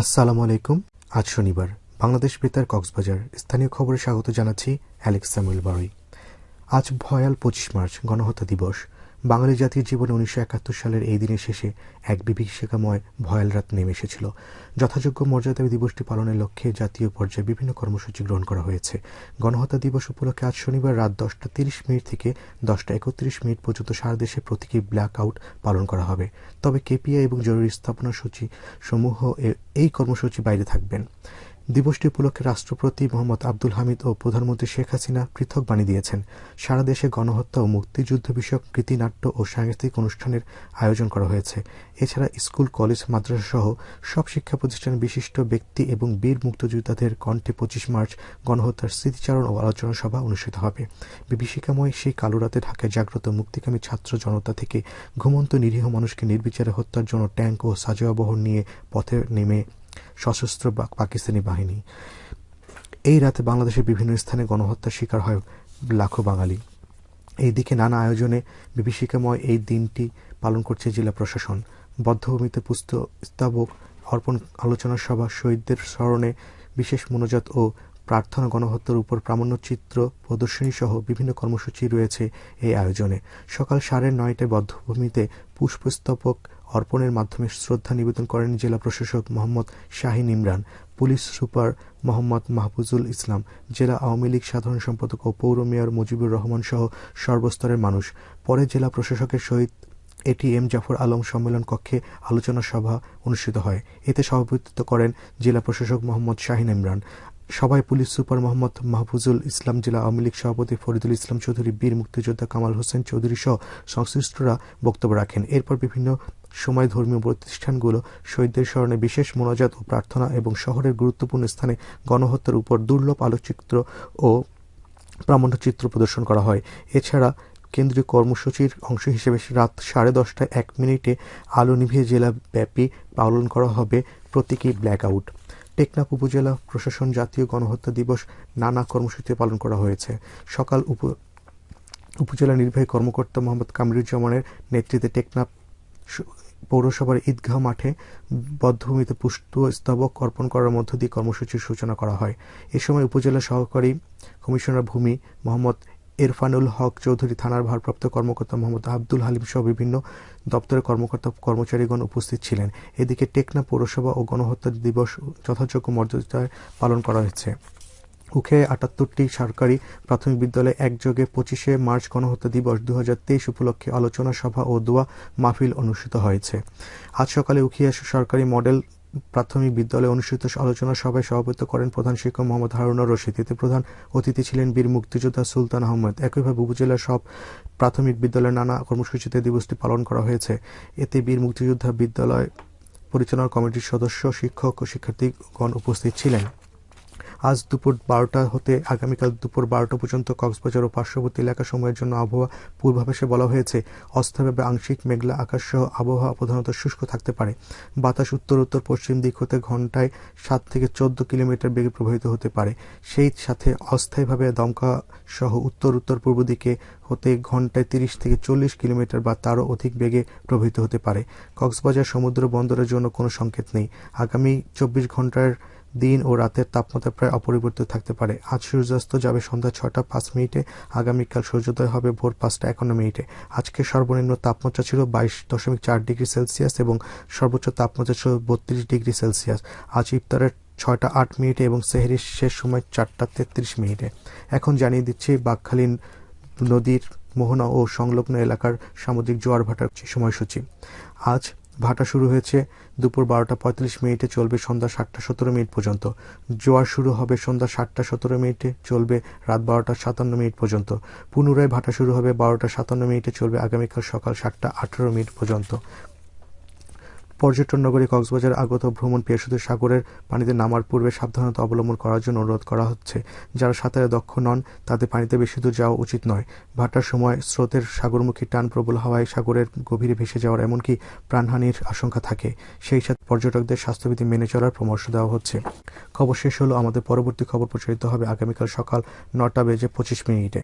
আসসালামু আলাইকুম। আজ শনিবার। বাংলাদেশ বেতার কক্সবাজার স্থানীয় খবরে স্বাগত জানাচ্ছি অ্যালেক্স স্যামুয়েল বারুই। আজ ভয়াল পঁচিশ মার্চ গণহত্যা দিবস। বাঙালি জাতির জীবনে উনিশশো একাত্তর সালের এই দিনের শেষে এক বিভীষিকাময় ভয়াল রাত নেমে এসেছিল। যথাযোগ্য মর্যাদা দিবসটি পালনের লক্ষ্যে জাতীয় পর্যায়ে বিভিন্ন কর্মসূচি গ্রহণ করা হয়েছে। গণহত্যা দিবস উপলক্ষে আজ শনিবার রাত দশটা তিরিশ মিনিট থেকে দশটা একত্রিশ মিনিট পর্যন্ত সারা দেশে প্রতীকী ব্ল্যাক আউট পালন করা হবে। তবে কেপিআই এবং জরুরি স্থাপনা সূচি সমূহ এই কর্মসূচি বাইরে থাকবেন। দিবসটি উপলক্ষে রাষ্ট্রপতি মোহাম্মদ আব্দুল হামিদ ও প্রধানমন্ত্রী শেখ হাসিনা পৃথক বাণী দিয়েছেন। সারা দেশে গণহত্যা ও মুক্তিযুদ্ধ বিষয়ক কৃতিনাট্য ও সাংস্কৃতিক অনুষ্ঠানের আয়োজন করা হয়েছে। এছাড়া স্কুল, কলেজ, মাদ্রাসা সহ সব শিক্ষা প্রতিষ্ঠানের বিশিষ্ট ব্যক্তি এবং বীর মুক্তিযোদ্ধাদের কণ্ঠে পঁচিশ মার্চ গণহত্যার স্মৃতিচারণ ও আলোচনা সভা অনুষ্ঠিত হবে। বিভীষিকাময় সেই কালো রাতে ঢাকায় জাগ্রত মুক্তিকামী ছাত্র জনতা থেকে ঘুমন্ত নিরীহ মানুষকে নির্বিচারে হত্যার জন্য ট্যাঙ্ক ও সাজোয়া নিয়ে পথে নেমে সশস্ত্র পাকিস্তানি বাহিনী। এই রাতে বাংলাদেশের বিভিন্ন স্থানে গণহত্যার শিকার হয় লাখো বাঙালি। এই দিকে নানা আয়োজনে বিভীষিকাময় এই দিনটি পালন করছে জেলা প্রশাসন। বদ্ধভূমিতে পুস্তক স্তাবক, অর্পণ আলোচনা সভা, শহীদদের স্মরণে বিশেষ মনোজাত ও প্রার্থনা গণহত্যার উপর প্রামাণ্যচিত্র প্রদর্শনী সহ বিভিন্ন কর্মসূচি রয়েছে এই আয়োজনে। সকাল সাড়ে নয়টায় বদ্ধভূমিতে পুষ্পস্তবক অর্পণের মাধ্যমে শ্রদ্ধা নিবেদন করেন জেলা প্রশাসক মোহাম্মদ শাহিন ইমরান, পুলিশ সুপার মোহাম্মদ মাহফুজুল ইসলাম, জেলা আওয়ামী লীগ সাধারণ সম্পাদক ও পৌর মেয়র মুজিবুর রহমান সহ সর্বস্তরের মানুষ। পরে জেলা প্রশাসকের সহিত এটি এম জাফর আলম সম্মেলন কক্ষে আলোচনা সভা অনুষ্ঠিত হয়। এতে সভাপতিত্ব করেন জেলা প্রশাসক মোহাম্মদ শাহিন ইমরান। সভায় পুলিশ সুপার মোহাম্মদ মাহফুজুল ইসলাম জেলা আওয়ামী লীগ সভাপতি ফরিদুল ইসলাম চৌধুরী, বীর মুক্তিযোদ্ধা কামাল হোসেন চৌধুরী সহ সংশ্লিষ্টরা বক্তব্য রাখেন। এরপর বিভিন্ন সময় ধর্মীয় প্রতিষ্ঠানগুলো শহীদদের স্মরণে বিশেষ মোনাজাত ও প্রার্থনা এবং শহরের গুরুত্বপূর্ণ স্থানে গণহত্যার উপর দুর্লভ আলোকচিত্র ও প্রামাণ্যচিত্র প্রদর্শন করা হয়। এছাড়া কেন্দ্রীয় কর্মসূচির অংশ হিসেবে রাত সাড়ে দশটায় এক মিনিটে আলো নিভিয়ে জেলাব্যাপী পালন করা হবে প্রতীকী ব্ল্যাক আউট। টেকনাফ উপজেলা প্রশাসন জাতীয় গণহত্যা দিবস নানা কর্মসূচিতে পালন করা হয়েছে। সকাল উপ, উপজেলা নির্বাহী কর্মকর্তা মোহাম্মদ কামরুজ্জামানের নেতৃত্বে টেকনাফ পৌরসভার ঈদগাহ মাঠে বদ্ধভূমিতে পুষ্ট স্তবক অর্পণ করার মধ্য দিয়ে কর্মসূচির সূচনা করা হয়। এ সময় উপজেলা সহকারী কমিশনার ভূমি মোহাম্মদ এরফানুল হক চৌধুরী থানার ভারপ্রাপ্ত কর্মকর্তা মোহাম্মদ আব্দুল হালিম সহ বিভিন্ন দপ্তরের কর্মকর্তা কর্মচারীগণ উপস্থিত ছিলেন। এদিকে টেকনা পৌরসভা ও গণহত্যা দিবস যথাযোগ্য মর্যাদায় পালন করা হয়েছে। উখে আটাত্তরটি সরকারি প্রাথমিক বিদ্যালয়ে একযোগে পঁচিশে মার্চ গণহত্যা দিবস দু হাজার তেইশ উপলক্ষে আলোচনা সভা ও দোয়া মাহফিল অনুষ্ঠিত হয়েছে। আজ সকালে উখিয়া সরকারি মডেল প্রাথমিক বিদ্যালয়ে অনুষ্ঠিত আলোচনা সভায় সভাপতিত্ব করেন প্রধান শিক্ষক মোহাম্মদ হারুনা রশিদ। এতে প্রধান অতিথি ছিলেন বীর মুক্তিযোদ্ধা সুলতান আহমদ। একইভাবে উপজেলার সব প্রাথমিক বিদ্যালয়ে নানা কর্মসূচিতে দিবসটি পালন করা হয়েছে। এতে বীর মুক্তিযোদ্ধা বিদ্যালয় পরিচালনা কমিটির সদস্য, শিক্ষক ও শিক্ষার্থীগণ উপস্থিত ছিলেন। আজ দুপুর বারোটা হতে আগামীকাল দুপুর বারোটা পর্যন্ত কক্সবাজার ও পার্শ্ববর্তী এলাকাসমূহের জন্য আবহাওয়া পূর্বাভাসে বলা হয়েছে। অস্থাভাবে আংশিক মেঘলা আকাশ সহ আবহাওয়া প্রধানত শুষ্ক থাকতে পারে। বাতাস উত্তর উত্তর পশ্চিম দিক হতে ঘন্টায় সাত থেকে চোদ্দ কিলোমিটার বেগে প্রবাহিত হতে পারে। সেই সাথে অস্থায়ীভাবে দমকা সহ উত্তর উত্তর পূর্ব দিকে হতে ঘন্টায় তিরিশ থেকে চল্লিশ কিলোমিটার বা তারও অধিক বেগে প্রবাহিত হতে পারে। কক্সবাজার সমুদ্র বন্দরের জন্য কোনো সংকেত নেই। আগামী চব্বিশ ঘণ্টার দিন ও রাতের তাপমাত্রা প্রায় অপরিবর্তিত থাকতে পারে। আজ সূর্যাস্ত যাবে সন্ধ্যা ছটা পাঁচ মিনিটে, আগামীকাল সূর্যোদয় হবে ভোর পাঁচটা একান্ন মিনিটে। আজকে সর্বনিম্ন তাপমাত্রা ছিল বাইশ দশমিক চার ডিগ্রি সেলসিয়াস এবং সর্বোচ্চ তাপমাত্রা ছিল বত্রিশ ডিগ্রি সেলসিয়াস। আজ ইফতারের ছয়টা আট মিনিটে এবং সেহরির শেষ সময় চারটা তেত্রিশ মিনিটে। এখন জানিয়ে দিচ্ছি বাঘখালীন নদীর মোহনা ও সংলগ্ন এলাকার সামুদ্রিক জোয়ার ভাটার সময়সূচি। আজ ভাটা শুরু হয়েছে দুপুর বারোটা পঁয়তাল্লিশ মিনিটে চলবে সন্ধ্যা সাতটা সতেরো মিনিট পর্যন্ত। জোয়ার শুরু হবে সন্ধ্যা সাতটা সতেরো মিনিটে, চলবে রাত বারোটা সাতান্ন মিনিট পর্যন্ত। পুনরায় ভাটা শুরু হবে বারোটা সাতান্ন মিনিটে, চলবে আগামীকাল সকাল সাতটা আঠারো মিনিট পর্যন্ত। পর্যটন নগরী কক্সবাজার আগত ভ্রমণ পেশাদের সাগরের পানিতে নামার পূর্বে সাবধানতা অবলম্বন করার জন্য অনুরোধ করা হচ্ছে। যারা সাঁতারে দক্ষ নন, তাদের পানিতে বেশি দূর যাওয়া উচিত নয়। ভাটার সময় স্রোতের সাগরমুখী টান প্রবল হওয়ায় সাগরের গভীরে ভেসে যাওয়ার এমনকি প্রাণহানির আশঙ্কা থাকে। সেই সাথে পর্যটকদের স্বাস্থ্যবিধি মেনে চলার পরামর্শ দেওয়া হচ্ছে। খবর শেষ হলো। আমাদের পরবর্তী খবর প্রচারিত হবে আগামীকাল সকাল নটা বেজে পঁচিশ মিনিটে।